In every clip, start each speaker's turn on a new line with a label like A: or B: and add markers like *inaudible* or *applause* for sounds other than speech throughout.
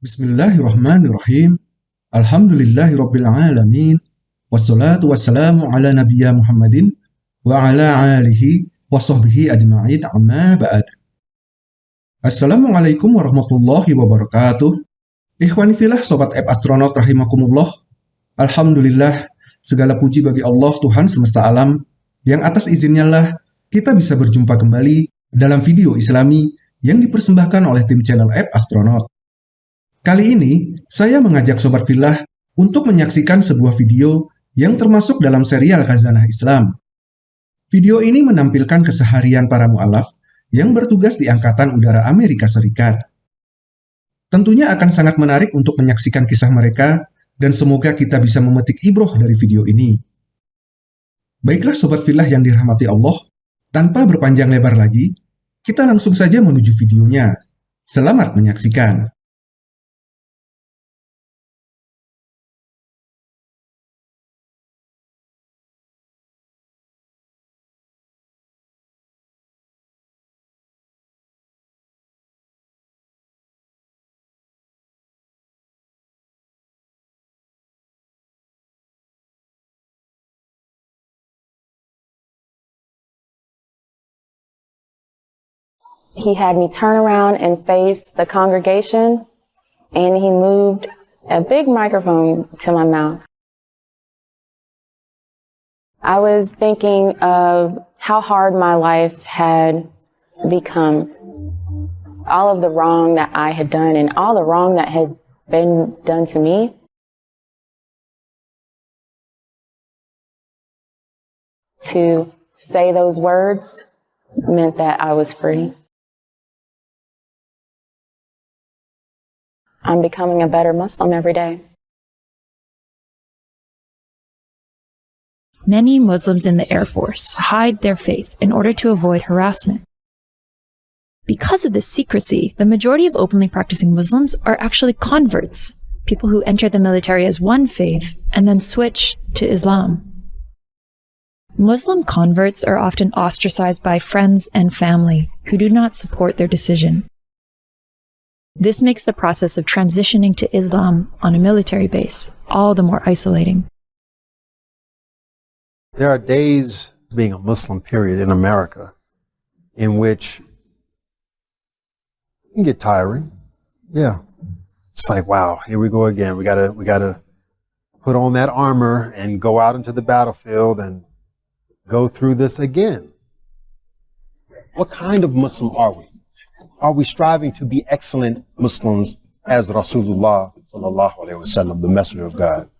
A: Bismillahirrahmanirrahim. Alhamdulillahirrabbilalamin. Wassalatu wassalamu ala nabiyya Muhammadin wa ala alihi wa sahbihi ajma'in amma ba'd. Assalamualaikum warahmatullahi wabarakatuh. Ikhwani filah sobat app astronaut rahimakumullah. Alhamdulillah, segala puji bagi Allah Tuhan semesta alam yang atas izinnya lah kita bisa berjumpa kembali dalam video islami yang dipersembahkan oleh tim channel app astronaut. Kali ini, saya mengajak Sobat Filah untuk menyaksikan sebuah video yang termasuk dalam serial Khazanah Islam. Video ini menampilkan keseharian para mu'alaf yang bertugas di Angkatan Udara Amerika Serikat. Tentunya akan sangat menarik untuk menyaksikan kisah mereka, dan semoga kita bisa memetik ibroh dari video ini. Baiklah Sobat Filah yang dirahmati Allah, tanpa berpanjang lebar lagi, kita langsung saja menuju videonya. Selamat menyaksikan.
B: He had me turn around and face the congregation, and he moved a big microphone to my mouth. I was thinking of how hard my life had become. All of the wrong that I had done and all the wrong that had been done to me. To say those words meant that I was free. I'm becoming a better Muslim every day.
C: Many Muslims in the Air Force hide their faith in order to avoid harassment. Because of this secrecy, the majority of openly practicing Muslims are actually converts, people who enter the military as one faith and then switch to Islam. Muslim converts are often ostracized by friends and family who do not support their decision. This makes the process of transitioning to Islam on a military base all the more isolating.
D: There are days being a Muslim period in America in which it can get tiring. Yeah. It's like, wow, here we go again. We gotta we gotta put on that armor and go out into the battlefield and go through this again. What kind of Muslim are we? Are we striving to be excellent Muslims as Rasulullah sallallahu alaihi wasallam, the messenger of God?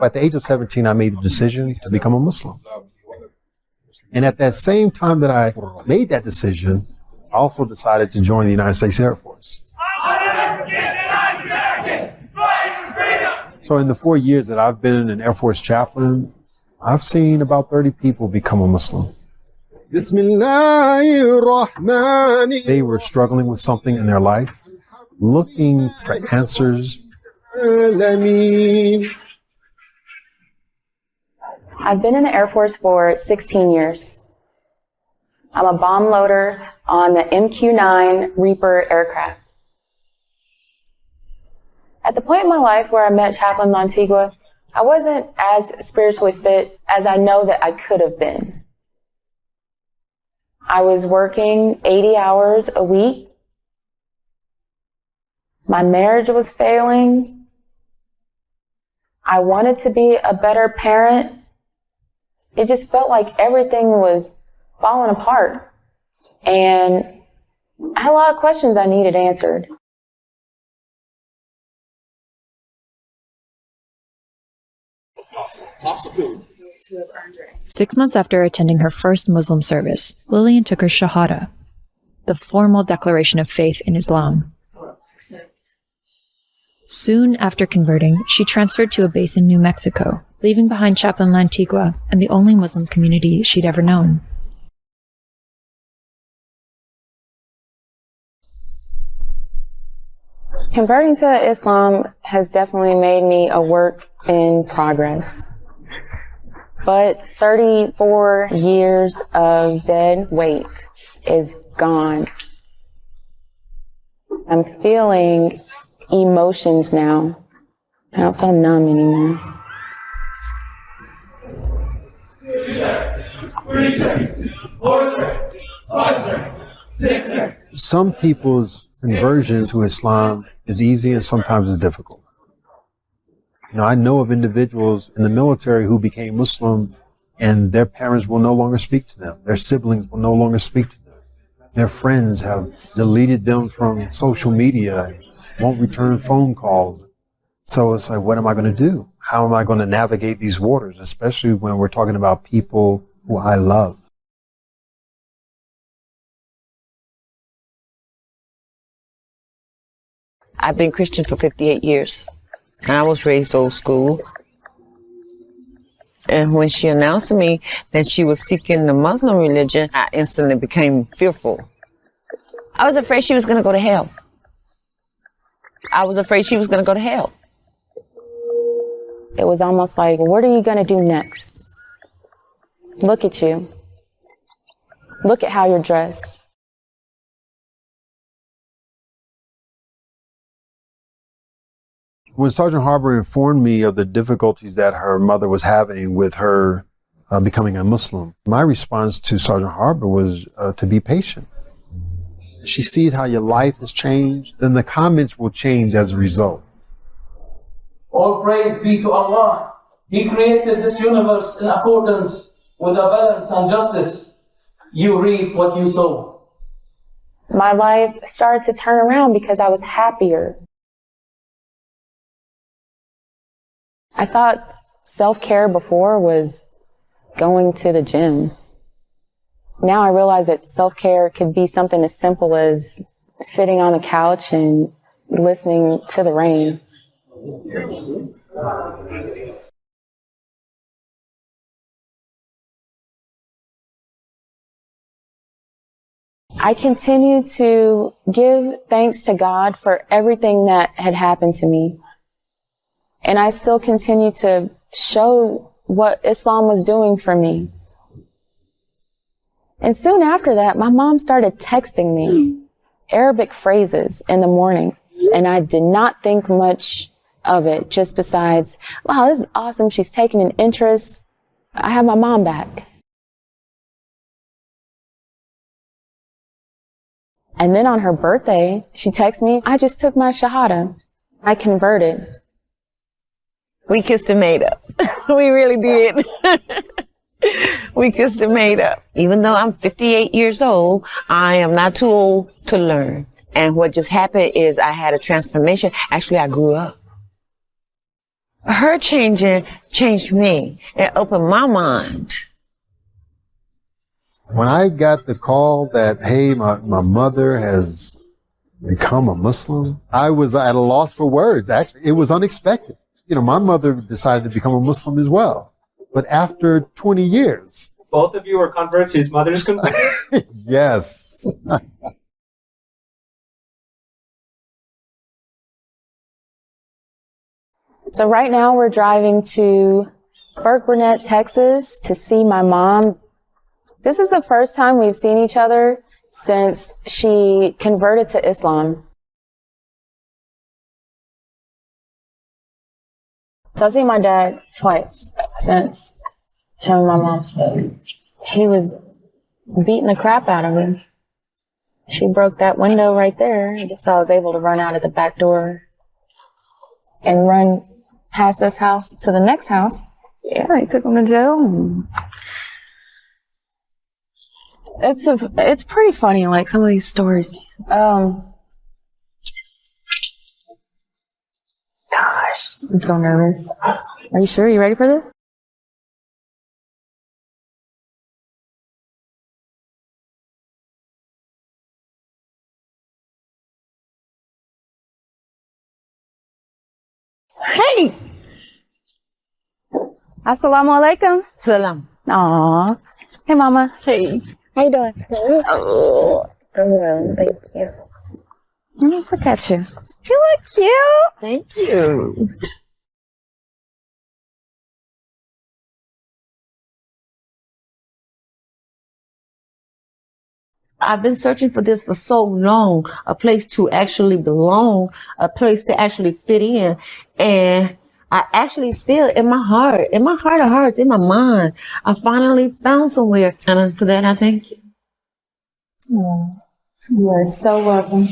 D: At the age of 17, I made the decision to become a Muslim. And at that same time that I made that decision, I also decided to join the United States Air Force. So in the four years that I've been an Air Force chaplain, I've seen about 30 people become a Muslim. They were struggling with something in their life, looking for answers.
B: I've been in the Air Force for 16 years. I'm a bomb loader on the MQ-9 Reaper aircraft. At the point in my life where I met Chaplain Lantigua, I wasn't as spiritually fit as I know that I could have been. I was working 80 hours a week. My marriage was failing. I wanted to be a better parent. It just felt like everything was falling apart. And I had a lot of questions I needed answered.
D: Possibility.
C: Six months after attending her first Muslim service, Lillian took her Shahada, the formal declaration of faith in Islam. Soon after converting, she transferred to a base in New Mexico, leaving behind Chaplain Lantigua and the only Muslim community she'd ever known.
B: Converting to Islam has definitely made me a work in progress. But 34 years of dead weight is gone. I'm feeling emotions now. I don't feel numb anymore.
D: Some people's conversion to Islam is easy and sometimes it's difficult. You know, I know of individuals in the military who became Muslim and their parents will no longer speak to them. Their siblings will no longer speak to them. Their friends have deleted them from social media won't return phone calls. So it's like, what am I going to do? How am I going to navigate these waters, especially when we're talking about people who I love?
E: I've been Christian for 58 years, I was raised old school. And when she announced to me that she was seeking the Muslim religion, I instantly became fearful. I was afraid she was going to go to hell. I was afraid she was going to go to hell.
B: It was almost like, what are you going to do next? Look at you. Look at how you're dressed.
D: When Sergeant Harbour informed me of the difficulties that her mother was having with her uh, becoming a Muslim, my response to Sergeant Harbour was uh, to be patient. She sees how your life has changed, then the comments will change as a result.
F: All praise be to Allah. He created this universe in accordance with a balance and justice. You reap what you sow.
B: My life started to turn around because I was happier. I thought self care before was going to the gym. Now I realize that self care could be something as simple as sitting on the couch and listening to the rain. I continue to give thanks to God for everything that had happened to me. And I still continue to show what Islam was doing for me. And soon after that, my mom started texting me Arabic phrases in the morning. And I did not think much of it, just besides, wow, this is awesome. She's taking an interest. I have my mom back. And then on her birthday, she texts me, I just took my Shahada. I converted.
E: We kissed and made up. *laughs* we really did. *laughs* we kissed and made up. Even though I'm 58 years old, I am not too old to learn. And what just happened is I had a transformation. Actually, I grew up. Her changing changed me. It opened my mind.
D: When I got the call that, hey, my, my mother has become a Muslim, I was at a loss for words. Actually, it was unexpected. You know, my mother decided to become a Muslim as well. But after 20 years.
G: Both of you were converts, his mother's converted? *laughs*
D: yes.
B: So right now we're driving to Burkburnett, Texas to see my mom. This is the first time we've seen each other since she converted to Islam. I've seen my dad twice since him and my mom split. He was beating the crap out of him. She broke that window right there, so I was able to run out of the back door and run past this house to the next house. Yeah, they took him to jail. It's a, it's pretty funny, like some of these stories. Um, I'm so nervous. Are you sure? you ready for this? Hey! Assalamu alaikum.
E: Salam.
B: Aw. Hey, Mama. Hey. How you doing? Oh, I'm well, thank you. Let me look at you. You look cute.
E: Thank you. I've been searching for this for so long, a place to actually belong, a place to actually fit in. And I actually feel in my heart, in my heart of hearts, in my mind, I finally found somewhere. And for that, I thank you. Mm.
B: You are so welcome.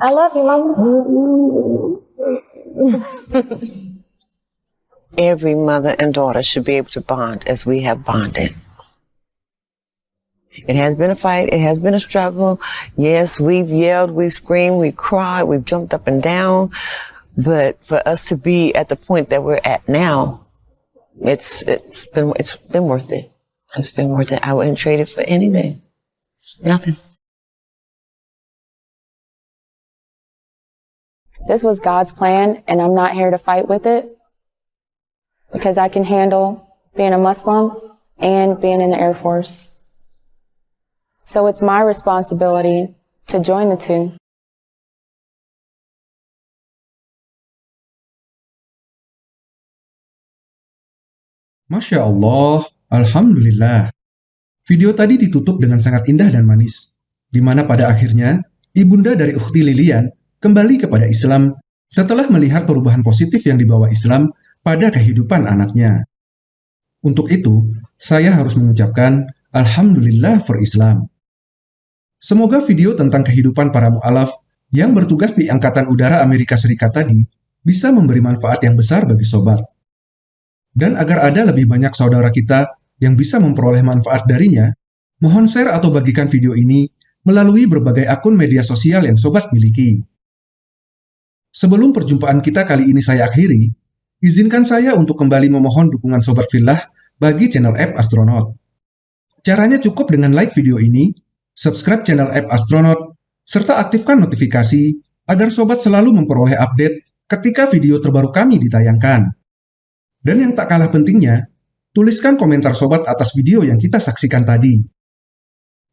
B: I love you, Mama. *laughs*
E: Every mother and daughter should be able to bond as we have bonded. It has been a fight. It has been a struggle. Yes, we've yelled, we've screamed, we've cried, we've jumped up and down. But for us to be at the point that we're at now, it's it's been it's been worth it. It's been worth it. I wouldn't trade it for anything. Nothing.
B: This was God's plan, and I'm not here to fight with it because I can handle being a Muslim and being in the Air Force. So it's my responsibility to join the two.
A: Masya Allah, Alhamdulillah. Video tadi ditutup dengan sangat indah dan manis, di mana pada akhirnya ibunda dari Ukhti Lilian kembali kepada Islam setelah melihat perubahan positif yang dibawa Islam pada kehidupan anaknya. Untuk itu, saya harus mengucapkan Alhamdulillah for Islam. Semoga video tentang kehidupan para mu'alaf yang bertugas di Angkatan Udara Amerika Serikat tadi bisa memberi manfaat yang besar bagi sobat. Dan agar ada lebih banyak saudara kita yang bisa memperoleh manfaat darinya, mohon share atau bagikan video ini melalui berbagai akun media sosial yang sobat miliki. Sebelum perjumpaan kita kali ini saya akhiri, izinkan saya untuk kembali memohon dukungan Sobat Fillah bagi channel App Astronaut. Caranya cukup dengan like video ini, subscribe channel App Astronaut, serta aktifkan notifikasi agar sobat selalu memperoleh update ketika video terbaru kami ditayangkan. Dan yang tak kalah pentingnya, tuliskan komentar sobat atas video yang kita saksikan tadi.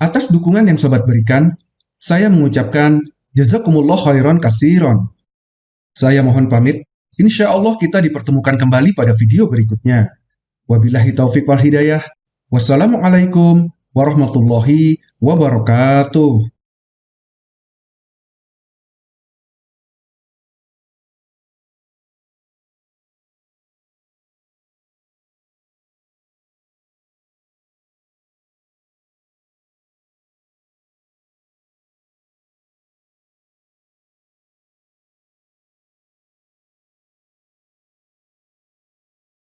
A: Atas dukungan yang sobat berikan, saya mengucapkan jazakumullah khairan kasiron. Saya mohon pamit, insya Allah kita dipertemukan kembali pada video berikutnya. Wabillahi taufik wal hidayah. Wassalamualaikum warahmatullahi wabarakatuh.